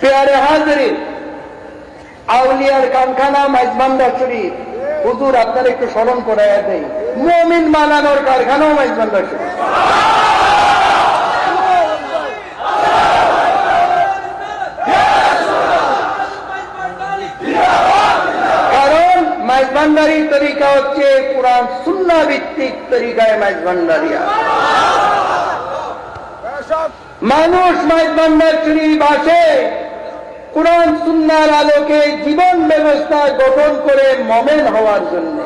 পেয়ারে Hajri আউলিয়ার কারখানা মাইজবান্ডার শরীফ হুজুর, আপনার একটু স্মরণ করে দেয় মমিন মালানোর কারখানাও মাইজবান্ডার শরীফ কারণ মাইজবান্ডারি তরিকা হচ্ছে পুরান সুন্না ভিত্তিক তরিকায় মাইজবান্ডারিয়া মানুষ মাইজবান্ডার শরীফ আসে কোরআন সুন্নার আলোকে জীবন ব্যবস্থা গঠন করে মমেন হওয়ার জন্য।